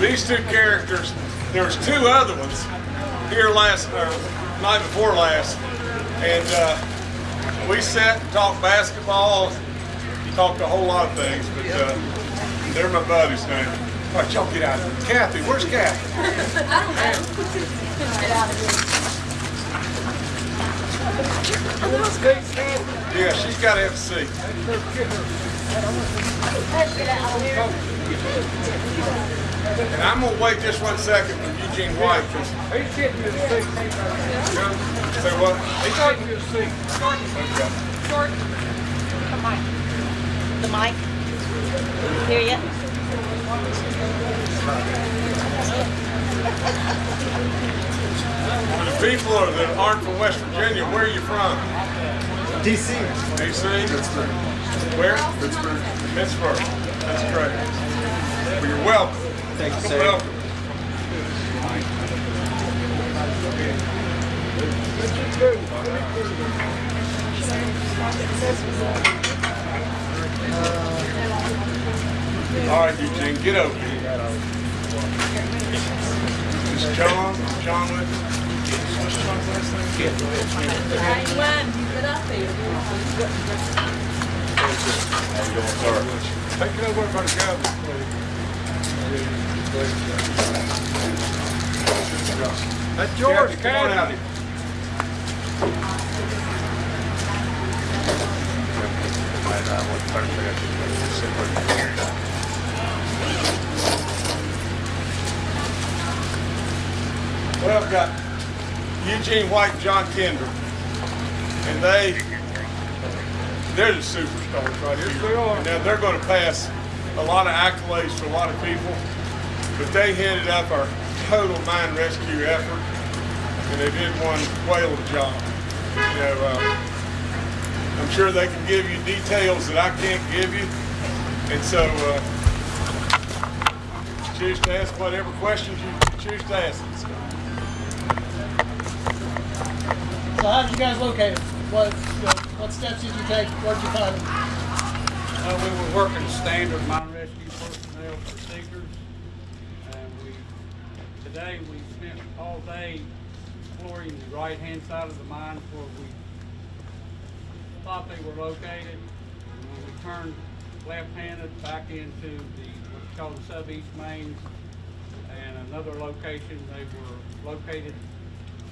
These two characters, there was two other ones here last, or night before last, and uh, we sat and talked basketball, talked a whole lot of things, but uh, they're my buddies now. All right, y'all get out of here. Cathy, where's Cathy? Yeah, she's got to have a seat. And I'm gonna wait just one second for Eugene White, He's getting you the seat. say what? He's getting you the seat. Short. The mic. The mic. Hear ya? For the people that aren't from West Virginia, where are you from? DC. DC? Pittsburgh. Where? Pittsburgh. Pittsburgh. That's great. Well, you're welcome. Thank you, sir. welcome. All right, Eugene, get over here. Is John, John with you? What's John's last name? Take it over by the gavel, That's Cathy, come on out Cathy. Well, I've got Eugene White and John Kendrick. And they, they're the superstars right here. Yes, they are. Now, they're going to pass a lot of accolades to a lot of people, but they headed up our total mine rescue effort, and they did one whale of a job. You know, uh, I'm sure they can give you details that I can't give you, and so uh, choose to ask whatever questions you choose to ask. So how did you guys locate him? What, you know, what steps did you take? Where'd you find him? Uh, we were working standard mine rescue personnel procedures. And we, today we spent all day exploring the right-hand side of the mine where we thought they were located. And when we turned left-handed back into the, what's called the sub-east mains and another location, they were located,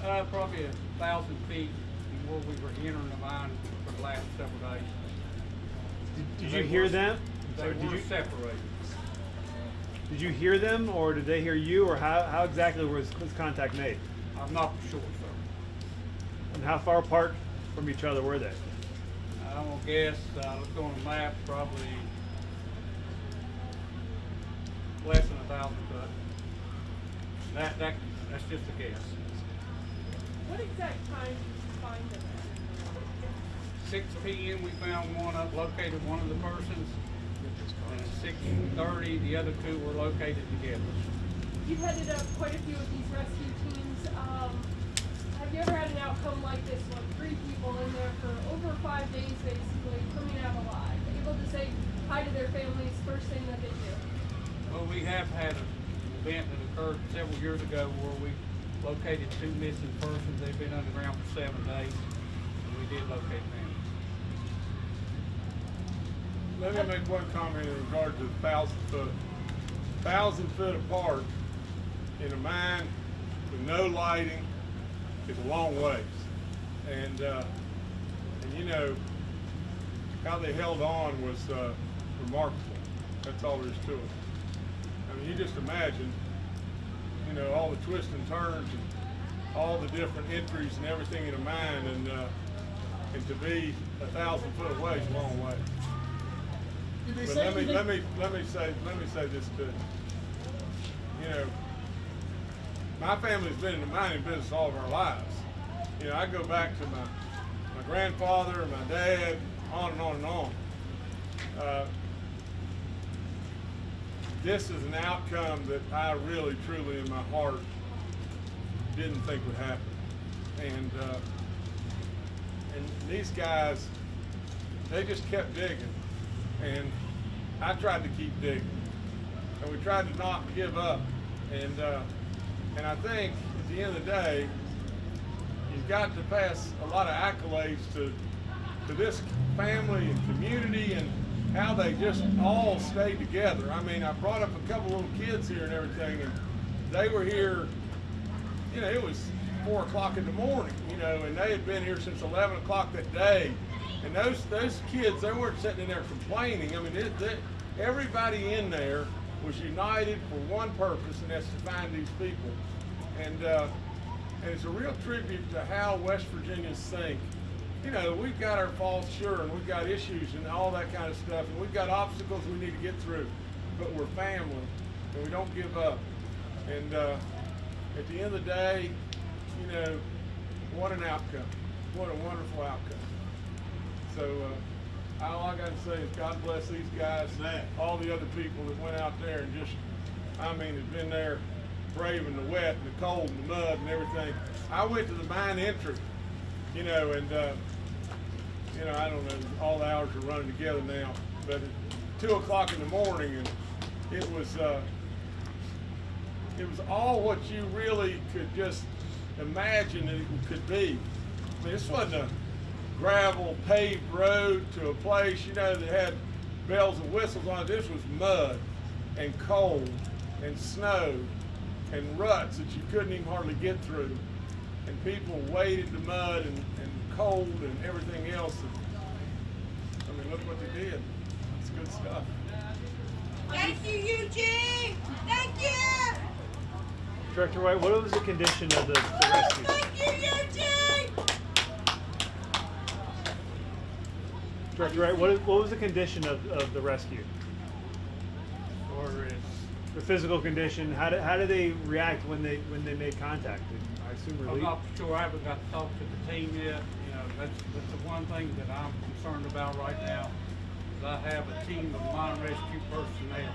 uh, probably a thousand feet from where we were entering the mine for the last several days. Did They you hear were- them? They Sorry, did you separated. did you hear them, or did they hear you, or how, how exactly was was contact made? I'm not sure, sir. And how far apart from each other were they? I'm gonna guess, uh, let's on the map, probably less than a thousand foot. That, that, that's just a guess. What exact time did you find them at? Six P M, we found one up, located one of the persons. And at six thirty, the other two were located together. You've headed up quite a few of these rescue teams. Um, have you ever had an outcome like this one? Three people in there for over five days, basically, coming out alive, able to say hi to their families first thing that they do. Well, we have had an event that occurred several years ago where we located two missing persons. They've been underground for seven days, and we did locate them. Let me make one comment in regard to the thousand foot. Thousand foot apart in a mine with no lighting is a long ways. And, uh, and you know, how they held on was, uh, remarkable. That's all there is to it. I mean, you just imagine, you know, all the twists and turns and all the different entries and everything in a mine and, uh, and to be a thousand foot away is a long way. But let me, let me, let me say, let me say this too. You know, my family's been in the mining business all of our lives. You know, I go back to my, my grandfather, my dad, on and on and on. Uh, This is an outcome that I really, truly, in my heart, didn't think would happen. And, uh, and these guys they just kept digging. And I tried to keep digging. And we tried to not give up. And, uh, and I think at the end of the day, you've got to pass a lot of accolades to, to this family and community and how they just all stayed together. I mean, I brought up a couple little kids here and everything, and they were here, you know, it was four o'clock in the morning, you know, and they had been here since 11 o'clock that day. And those those kids, they weren't sitting in there complaining. I mean, it, it, everybody in there was united for one purpose, and that's to find these people. And uh, and it's a real tribute to how West Virginians think. You know, we've got our faults, sure, and we've got issues and all that kind of stuff, and we've got obstacles we need to get through. But we're family, and we don't give up. And uh, at the end of the day, you know, what an outcome. What a wonderful outcome. So uh, all I got to say is God bless these guys, all the other people that went out there and just, I mean, have been there braving the wet and the cold and the mud and everything. I went to the mine entry, you know, and uh, you know, I don't know, all the hours are running together now, but at two o'clock in the morning, and it was. Uh, it was all what you really could just imagine that it could be. I mean, this wasn't a gravel paved road to a place, you know, that had bells and whistles on it. This was mud and cold and snow and ruts that you couldn't even hardly get through. And people waded the mud and, and cold and everything else. And, I mean, look what they did. It's good stuff. Thank you, Eugene. Thank you. Director White, what was the condition of the, the rescue? Thank you, Eugene. Director White, what, what was the condition of, of the rescue? Or is, The physical condition, how did, how did they react when they, when they made contact? I assume relief. I'm relief? not sure, I haven't got to talk to the team yet, you that's, that's the one thing that I'm concerned about right now. Is I have a team of mine rescue personnel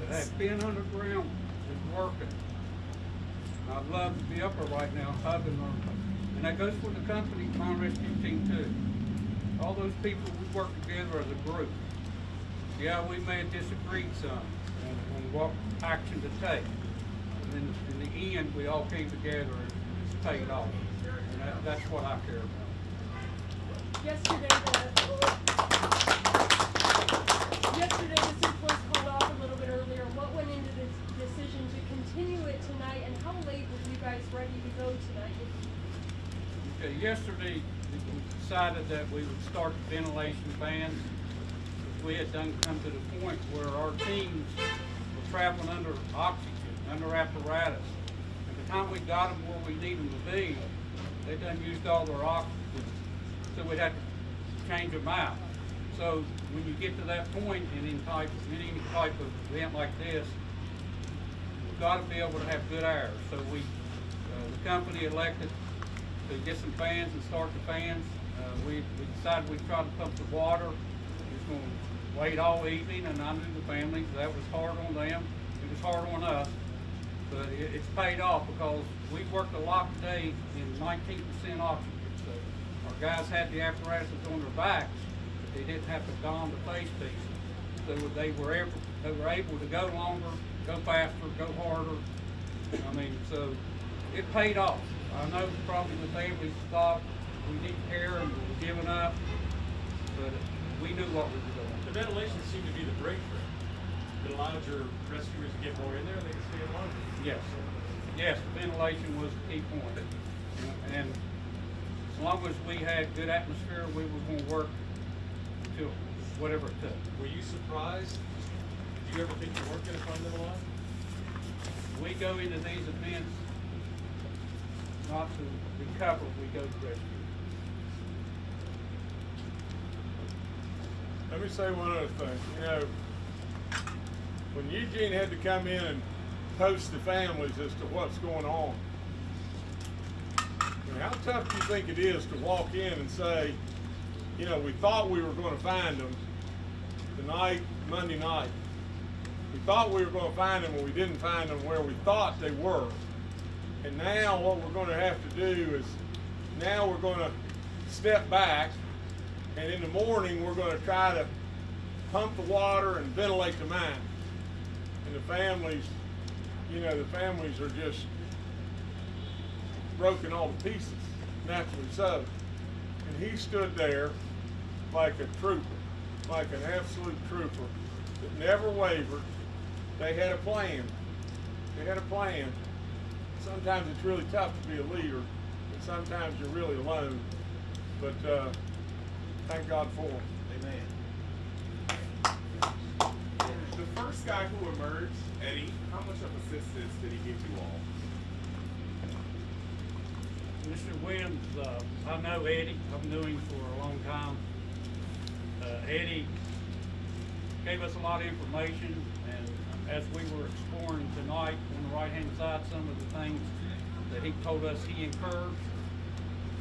that have been underground and working. And I'd love to be up there right now hugging them, and that goes for the company, mine rescue team too. All those people, we work together as a group. Yeah, we may have disagreed some on, what action to take. And then in the end, we all came together and it's paid off. And that, that's what I care about. Yesterday, the, yesterday the was called off a little bit earlier. What went into this decision to continue it tonight, and how late were you guys ready to go tonight? Okay, yesterday, we decided that we would start the ventilation fans. We had done come to the point where our teams were traveling under oxygen, under apparatus. Time we got them where we need them to be, they done used all their oxygen. So we'd have to change them out. So when you get to that point in any type, in any type of event like this, we've got to be able to have good air. So we, uh, the company elected to get some fans and start the fans. Uh, we, we decided we'd try to pump the water. We was gonna wait all evening and I knew the families, that was hard on them. It was hard on us. But it, it's paid off because we worked a lot today in nineteen percent oxygen. So our guys had the apparatuses on their backs, but they didn't have to don the face piece. So they were able, they were able to go longer, go faster, go harder. I mean, so it paid off. I know probably the families thought we didn't care and we were giving up, but we knew what we were doing. The ventilation seemed to be the breakthrough. It allowed your rescuers to get more in there and they could stay longer. Yes, yes, the ventilation was the key point. And as long as we had good atmosphere, we were gonna work until whatever it took. Were you surprised? Did you ever think you weren't gonna find them alive? We go into these events not to recover, we go to rescue. Let me say one other thing. You know, when Eugene had to come in and post the families as to what's going on, I mean, how tough do you think it is to walk in and say, you know, we thought we were going to find them tonight, Monday night. We thought we were going to find them, and we didn't find them where we thought they were. And now what we're going to have to do is, now we're going to step back, and in the morning, we're gonna try to pump the water and ventilate the mine. And the families, you know, the families are just broken all to pieces, naturally so. And he stood there like a trooper, like an absolute trooper that never wavered. They had a plan. They had a plan. Sometimes it's really tough to be a leader, and sometimes you're really alone. But uh, thank God for them. The first guy who emerged, Eddie, how much of assistance did he give you all? Mr. Williams, uh, I know Eddie, I've known him for a long time. Uh, Eddie gave us a lot of information, and as we were exploring tonight on the right-hand side, some of the things that he told us he incurred,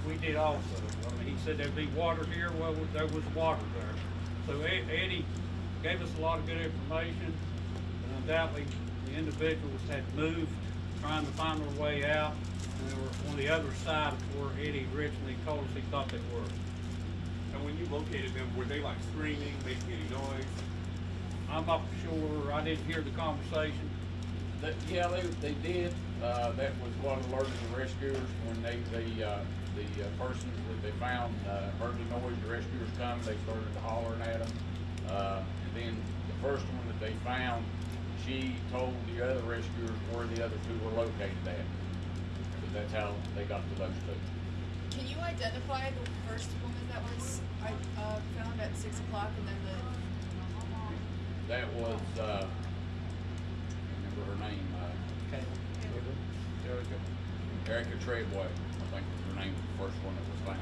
we did also. I mean, he said there'd be water here, well, there was water there. So Eddie gave us a lot of good information, and undoubtedly, the individuals had moved, trying to find their way out, and they were on the other side of where Eddie originally told us he thought they were. And when you located them, were they like screaming, making any noise? I'm not sure, I didn't hear the conversation. That, yeah, they, they did, uh, that was what alerted the rescuers when they, they, uh, the uh, persons that they found, uh, heard the noise, the rescuers come, they started hollering at them. And then the first one that they found, she told the other rescuers where the other two were located at. That's how they got to those two. Can you identify the first woman that was I uh, found at six o'clock, and then the That was, uh, I remember her name, uh, Erica, Erica Treadway, I think was her name, the first one that was found.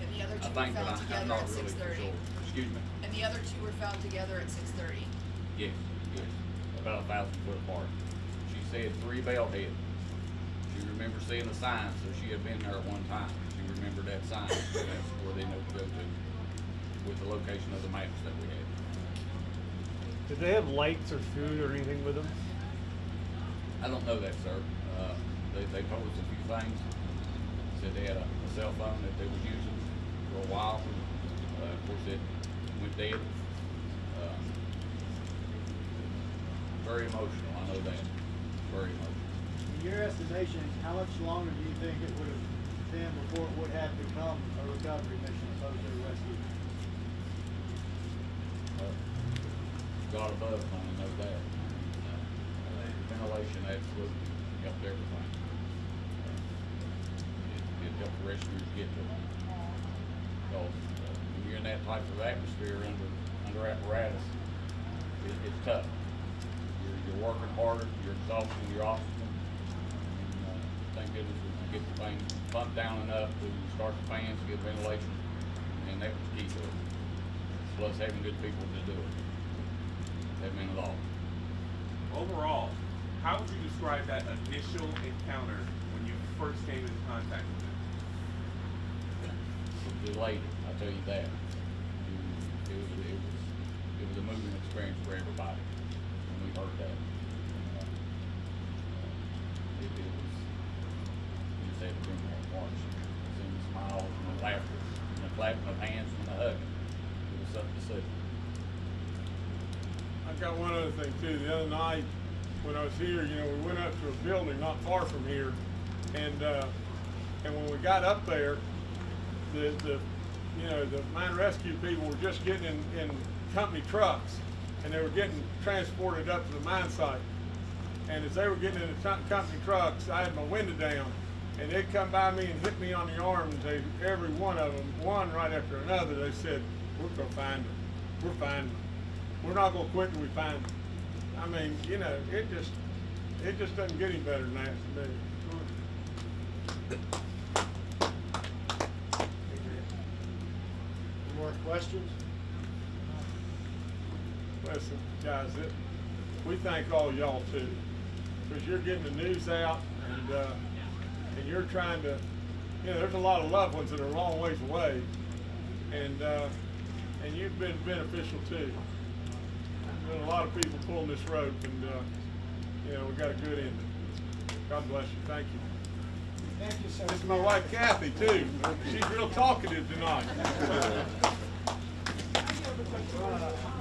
and the other I two think, were found I- I'm together not at really six sure. Excuse me, And the other two were found together at six thirty. yes, yes, about a thousand foot apart. She said three bell heads. She remembered seeing a sign, so she had been there at one time. She remembered that sign, so that's where they know to go to, with the location of the maps that we had. Did they have lights or food or anything with them? I don't know that, sir. Uh, they, they told us a few things. Said they had a, a cell phone that they was using for a while. Uh, of course, it went dead. Uh, very emotional, I know that. Very emotional. In your estimation, how much longer do you think it would have been before it would have become a recovery mission opposed to a rescue? Uh, God above, I know that. Uh, ventilation absolutely helped everything. Uh, It, it helped the rescuers get to them. When you're in that type of atmosphere under, under apparatus, it, it's tough. You're, you're working harder, you're exhausting your oxygen. And, uh, thank goodness we could get the thing pumped down enough to start the fans, get ventilation, and that was key to it. Plus having good people to do it. That meant a lot. Overall, how would you describe that initial encounter when you first came into contact with them? It I'll tell you that. It was, it was, it was a moving experience for everybody when we heard that. Uh, It, it was, you bring there and watch, seeing the smiles and the laughter, and the clapping of hands and the hugging. It was something to see. I got one other thing too. The other night when I was here, you know, we went up to a building not far from here, and uh, and when we got up there, the the you know the mine rescue people were just getting in, in company trucks, and they were getting transported up to the mine site. And as they were getting in the company trucks, I had my window down, and they'd come by me and hit me on the arm, and they every one of them, one right after another, they said, "We're gonna find them. We're finding them." we're not gonna quit till we find them. I mean, you know, it just, it just doesn't get any better than that questions? Listen, guys, it, we thank all y'all too, because you're getting the news out and, uh, and you're trying to, you know, there's a lot of loved ones that are a long ways away. And, uh, and you've been beneficial too. There's been a lot of people pulling this rope and, uh, you know, we got a good ending. God bless you. Thank you. Thank you, sir. This is my wife Cathy too. She's real talkative tonight. Thank you.